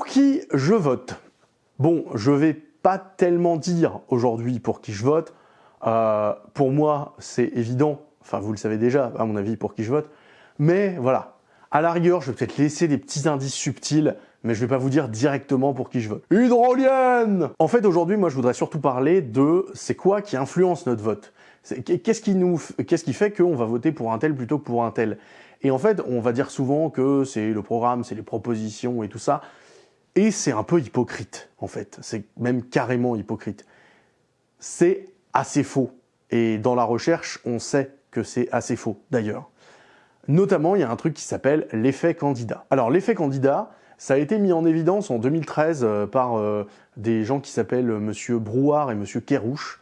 Pour qui je vote? Bon, je vais pas tellement dire aujourd'hui pour qui je vote. Euh, pour moi, c'est évident, enfin vous le savez déjà, à mon avis, pour qui je vote. Mais voilà, à la rigueur, je vais peut-être laisser des petits indices subtils, mais je vais pas vous dire directement pour qui je vote. Hydrolienne En fait, aujourd'hui, moi, je voudrais surtout parler de c'est quoi qui influence notre vote. Qu'est-ce qui, nous, qu'est-ce qui fait qu'on va voter pour un tel plutôt que pour un tel? Et en fait, on va dire souvent que c'est le programme, c'est les propositions et tout ça. Et c'est un peu hypocrite, en fait. C'est même carrément hypocrite. C'est assez faux. Et dans la recherche, on sait que c'est assez faux, d'ailleurs. Notamment, il y a un truc qui s'appelle l'effet candidat. Alors, l'effet candidat, ça a été mis en évidence en 2013 euh, par euh, des gens qui s'appellent Monsieur Brouard et Monsieur Kérouche,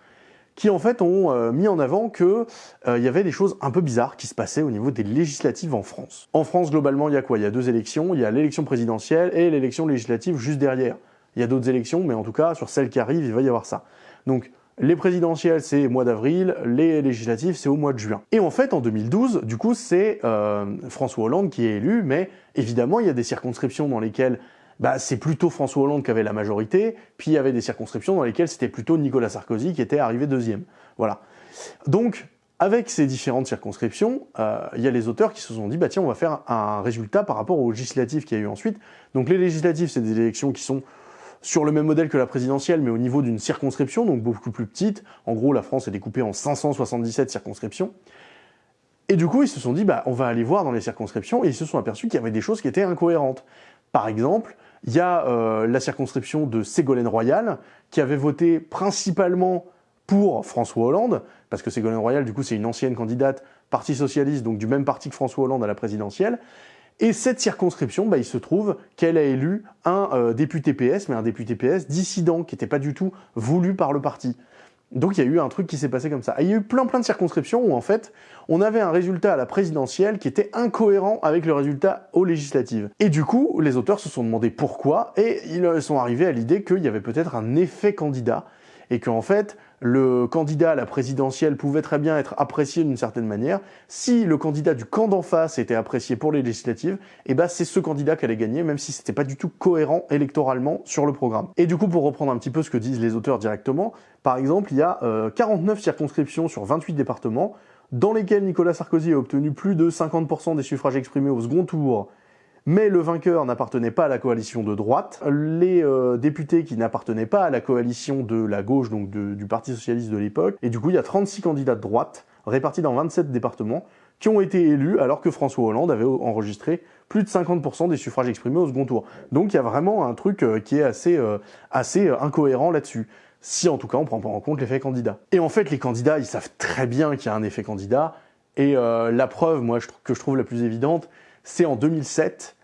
qui en fait ont euh, mis en avant que il y avait des choses un peu bizarres qui se passaient au niveau des législatives en France. En France, globalement, il y a quoi? Il y a deux élections, il y a l'élection présidentielle et l'élection législative juste derrière. Il y a d'autres élections, mais en tout cas, sur celles qui arrivent, il va y avoir ça. Donc, les présidentielles, c'est au mois d'avril, les législatives, c'est au mois de juin. Et en fait, en 2012, du coup, c'est euh, François Hollande qui est élu, mais évidemment, il y a des circonscriptions dans lesquelles bah, c'est plutôt François Hollande qui avait la majorité, puis il y avait des circonscriptions dans lesquelles c'était plutôt Nicolas Sarkozy qui était arrivé deuxième. Voilà. Donc, avec ces différentes circonscriptions, euh, il y a les auteurs qui se sont dit, bah tiens, on va faire un résultat par rapport aux législatives qu'il y a eu ensuite. Donc les législatives, c'est des élections qui sont sur le même modèle que la présidentielle, mais au niveau d'une circonscription, donc beaucoup plus petite. En gros, la France est découpée en 577 circonscriptions. Et du coup, ils se sont dit, bah, on va aller voir dans les circonscriptions, et ils se sont aperçus qu'il y avait des choses qui étaient incohérentes. Par exemple, il y a euh, la circonscription de Ségolène Royal, qui avait voté principalement pour François Hollande, parce que Ségolène Royal, du coup, c'est une ancienne candidate Parti Socialiste, donc du même parti que François Hollande à la présidentielle, et cette circonscription, bah, il se trouve qu'elle a élu un euh, député PS, mais un député PS dissident, qui n'était pas du tout voulu par le parti. Donc il y a eu un truc qui s'est passé comme ça. Il y a eu plein plein de circonscriptions où en fait, on avait un résultat à la présidentielle qui était incohérent avec le résultat aux législatives. Et du coup, les auteurs se sont demandé pourquoi, et ils sont arrivés à l'idée qu'il y avait peut-être un effet candidat, et qu'en fait, le candidat à la présidentielle pouvait très bien être apprécié d'une certaine manière. Si le candidat du camp d'en face était apprécié pour les législatives, eh ben c'est ce candidat qui allait gagner, même si c'était pas du tout cohérent électoralement sur le programme. Et du coup, pour reprendre un petit peu ce que disent les auteurs directement, par exemple, il y a 49 euh, circonscriptions sur 28 départements, dans lesquelles Nicolas Sarkozy a obtenu plus de 50% des suffrages exprimés au second tour mais le vainqueur n'appartenait pas à la coalition de droite. Les euh, députés qui n'appartenaient pas à la coalition de la gauche, donc du Parti Socialiste de l'époque, et du coup il y a 36 candidats de droite, répartis dans 27 départements, qui ont été élus alors que François Hollande avait enregistré plus de 50% des suffrages exprimés au second tour. Donc il y a vraiment un truc euh, qui est assez, euh, assez incohérent là-dessus. Si en tout cas on prend pas en compte l'effet candidat. Et en fait les candidats ils savent très bien qu'il y a un effet candidat, et la preuve moi que je trouve la plus évidente, c'est en 2007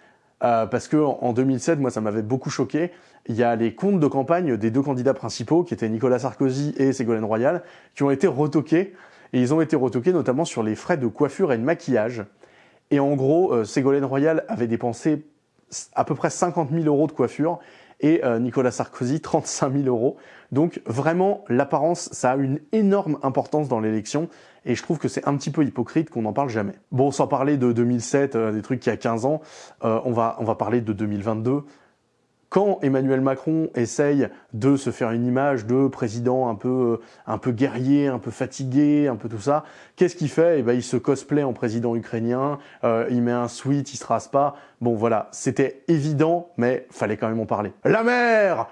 euh, parce que en 2007, moi, ça m'avait beaucoup choqué. Il y a les comptes de campagne des deux candidats principaux, qui étaient Nicolas Sarkozy et Ségolène Royal, qui ont été retoqués. Et ils ont été retoqués notamment sur les frais de coiffure et de maquillage. Et en gros, euh, Ségolène Royal avait dépensé à peu près 50 000 euros de coiffure et euh, Nicolas Sarkozy 35 000 euros. Donc vraiment, l'apparence, ça a une énorme importance dans l'élection et je trouve que c'est un petit peu hypocrite qu'on n'en parle jamais. Bon, sans parler de 2007, euh, des trucs qui a 15 ans, euh, on, va, on va parler de 2022 quand Emmanuel Macron essaye de se faire une image de président un peu, un peu guerrier, un peu fatigué, un peu tout ça, qu'est-ce qu'il fait? Eh ben, il se cosplay en président ukrainien, euh, il met un sweat, il se rase pas. Bon, voilà, c'était évident, mais fallait quand même en parler. La mer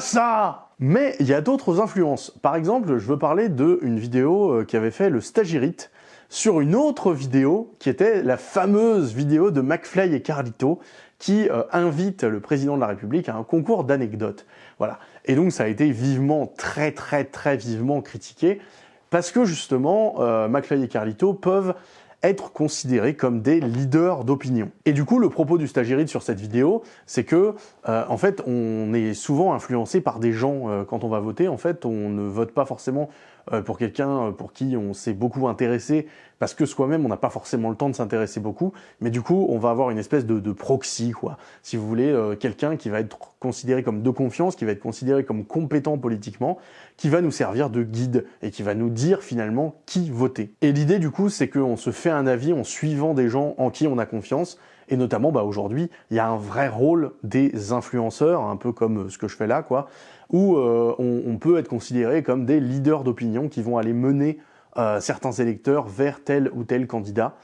ça Mais il y a d'autres influences. Par exemple, je veux parler d'une vidéo euh, qui avait fait le Stagirite sur une autre vidéo qui était la fameuse vidéo de McFly et Carlito qui euh, invite le président de la République à un concours d'anecdotes. Voilà. Et donc ça a été vivement, très très très vivement critiqué, parce que justement, euh, McFly et Carlito peuvent être considérés comme des leaders d'opinion. Et du coup, le propos du stagiaire sur cette vidéo, c'est que, euh, en fait, on est souvent influencé par des gens quand on va voter. En fait, on ne vote pas forcément euh, pour quelqu'un euh, pour qui on s'est beaucoup intéressé, parce que soi-même on n'a pas forcément le temps de s'intéresser beaucoup, mais du coup on va avoir une espèce de, de proxy, quoi. Si vous voulez, euh, quelqu'un qui va être considéré comme de confiance, qui va être considéré comme compétent politiquement, qui va nous servir de guide et qui va nous dire finalement qui voter. Et l'idée du coup c'est qu'on se fait un avis en suivant des gens en qui on a confiance, Et notamment, bah, aujourd'hui, il y a un vrai rôle des influenceurs, un peu comme ce que je fais là, quoi, où euh, on, peut être considéré comme des leaders d'opinion qui vont aller mener euh, certains électeurs vers tel ou tel candidat.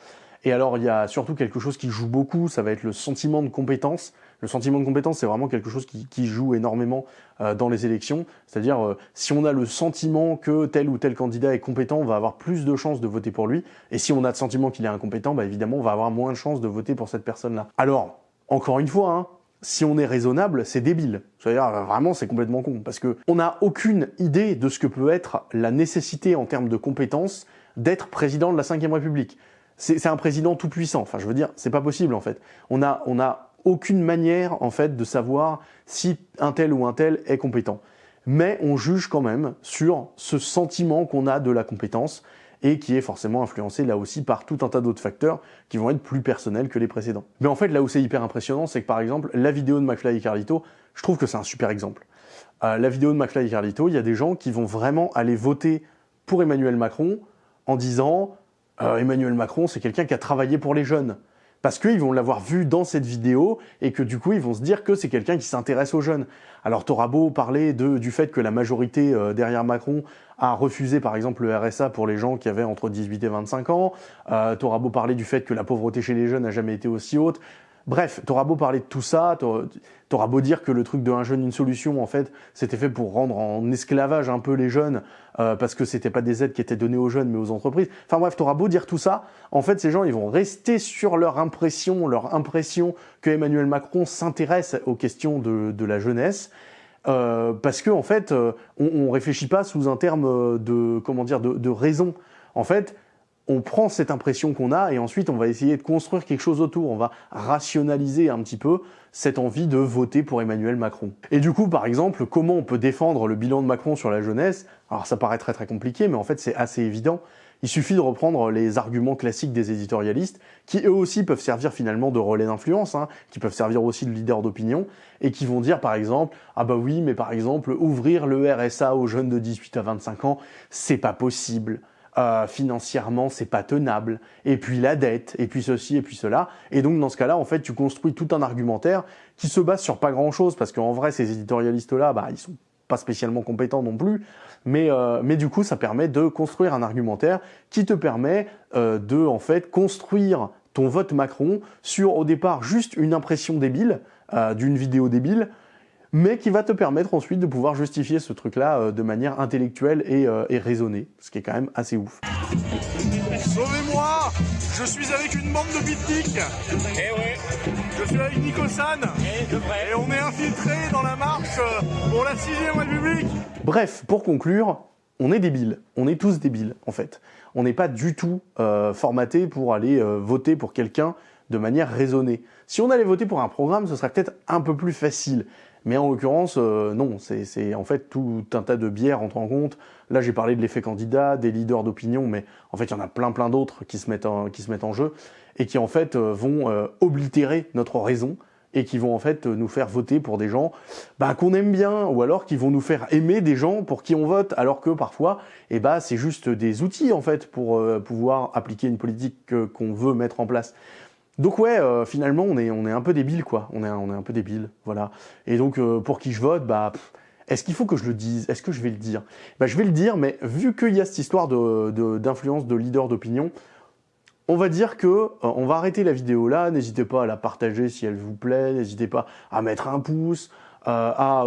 Et alors, il y a surtout quelque chose qui joue beaucoup, ça va être le sentiment de compétence. Le sentiment de compétence, c'est vraiment quelque chose qui, joue énormément euh, dans les élections. C'est-à-dire, euh, si on a le sentiment que tel ou tel candidat est compétent, on va avoir plus de chances de voter pour lui. Et si on a le sentiment qu'il est incompétent, bah évidemment, on va avoir moins de chances de voter pour cette personne-là. Alors, encore une fois, hein, si on est raisonnable, c'est débile. C'est-à-dire, vraiment, c'est complètement con. Parce que on n'a aucune idée de ce que peut être la nécessité en termes de compétences d'être président de la Ve République c'est un président tout puissant. Enfin, je veux dire, c'est pas possible en fait. On a, on a aucune manière en fait de savoir si un tel ou un tel est compétent. Mais on juge quand même sur ce sentiment qu'on a de la compétence et qui est forcément influencé là aussi par tout un tas d'autres facteurs qui vont être plus personnels que les précédents. Mais en fait, là où c'est hyper impressionnant, c'est que par exemple, la vidéo de McFly et Carlito, je trouve que c'est un super exemple. Euh, la vidéo de McFly et Carlito, il y a des gens qui vont vraiment aller voter pour Emmanuel Macron en disant euh, Emmanuel Macron, c'est quelqu'un qui a travaillé pour les jeunes. Parce qu'ils vont l'avoir vu dans cette vidéo et que du coup, ils vont se dire que c'est quelqu'un qui s'intéresse aux jeunes. Alors, t'auras beau parler de, du fait que la majorité euh, derrière Macron a refusé, par exemple, le RSA pour les gens qui avaient entre 18 et 25 ans. Euh, t'auras beau parler du fait que la pauvreté chez les jeunes n'a jamais été aussi haute. Bref, t'auras beau parler de tout ça, t'auras beau dire que le truc de un jeune, une solution, en fait, c'était fait pour rendre en esclavage un peu les jeunes, euh, parce que c'était pas des aides qui étaient données aux jeunes, mais aux entreprises. Enfin bref, t'auras beau dire tout ça, en fait, ces gens, ils vont rester sur leur impression, leur impression que Emmanuel Macron s'intéresse aux questions de, la jeunesse, euh, parce qu'en en fait, euh, on, on réfléchit pas sous un terme de, comment dire, de, de raison. En fait, on prend cette impression qu'on a et ensuite on va essayer de construire quelque chose autour. On va rationaliser un petit peu cette envie de voter pour Emmanuel Macron. Et du coup, par exemple, comment on peut défendre le bilan de Macron sur la jeunesse? Alors ça paraît très très compliqué, mais en fait c'est assez évident. Il suffit de reprendre les arguments classiques des éditorialistes, qui eux aussi peuvent servir finalement de relais d'influence, hein, qui peuvent servir aussi de leader d'opinion, et qui vont dire par exemple, ah bah oui, mais par exemple, ouvrir le RSA aux jeunes de 18 à 25 ans, c'est pas possible. Euh, financièrement c'est pas tenable, et puis la dette, et puis ceci, et puis cela. Et donc dans ce cas-là, en fait, tu construis tout un argumentaire qui se base sur pas grand-chose, parce qu'en vrai, ces éditorialistes-là, bah, ils sont pas spécialement compétents non plus, mais, euh, mais du coup, ça permet de construire un argumentaire qui te permet euh, de, en fait, construire ton vote Macron sur, au départ, juste une impression débile, d'une vidéo débile, mais qui va te permettre ensuite de pouvoir justifier ce truc-là euh, de manière intellectuelle euh, et, raisonnée, ce qui est quand même assez ouf. Sauvez-moi Je suis avec une bande de bitniks Eh ouais Je suis avec Nicosan eh, Et on est infiltré dans la marche euh, pour la 6ème République Bref, pour conclure, on est débiles. On est tous débiles, en fait. On n'est pas du tout formaté pour aller voter pour quelqu'un de manière raisonnée. Si on allait voter pour un programme, ce serait peut-être un peu plus facile. Mais en l'occurrence, euh, non, c'est en fait tout un tas de bières entre en compte. Là, j'ai parlé de l'effet candidat, des leaders d'opinion, mais en fait, il y en a plein plein d'autres qui, se mettent en, qui se mettent en jeu et qui en fait euh, vont euh, oblitérer notre raison et qui vont en fait nous faire voter pour des gens bah, qu'on aime bien ou alors qui vont nous faire aimer des gens pour qui on vote alors que parfois eh bah, c'est juste des outils en fait pour pouvoir appliquer une politique qu'on veut mettre en place. Donc ouais, euh, finalement, on est, on est un peu débile, quoi. On est, on est un peu débile, voilà. Et donc, euh, pour qui je vote, bah, est-ce qu'il faut que je le dise? Est-ce que je vais le dire? Bah, Je vais le dire, mais vu qu'il y a cette histoire d'influence de, de, leader d'opinion, on va dire que euh, on va arrêter la vidéo là. N'hésitez pas à la partager si elle vous plaît. N'hésitez pas à mettre un pouce, à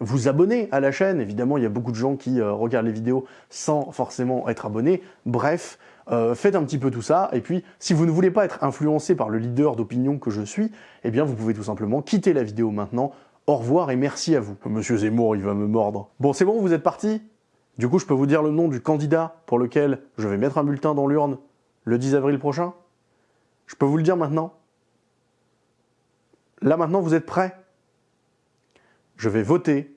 vous abonner à la chaîne. Évidemment, il y a beaucoup de gens qui regardent les vidéos sans forcément être abonnés. Bref, euh, faites un petit peu tout ça, et puis si vous ne voulez pas être influencé par le leader d'opinion que je suis, eh bien vous pouvez tout simplement quitter la vidéo maintenant. Au revoir et merci à vous. Monsieur Zemmour, il va me mordre. Bon, c'est bon, vous êtes parti? Du coup, je peux vous dire le nom du candidat pour lequel je vais mettre un bulletin dans l'urne le 10 avril prochain? Je peux vous le dire maintenant? Là maintenant, vous êtes prêts? Je vais voter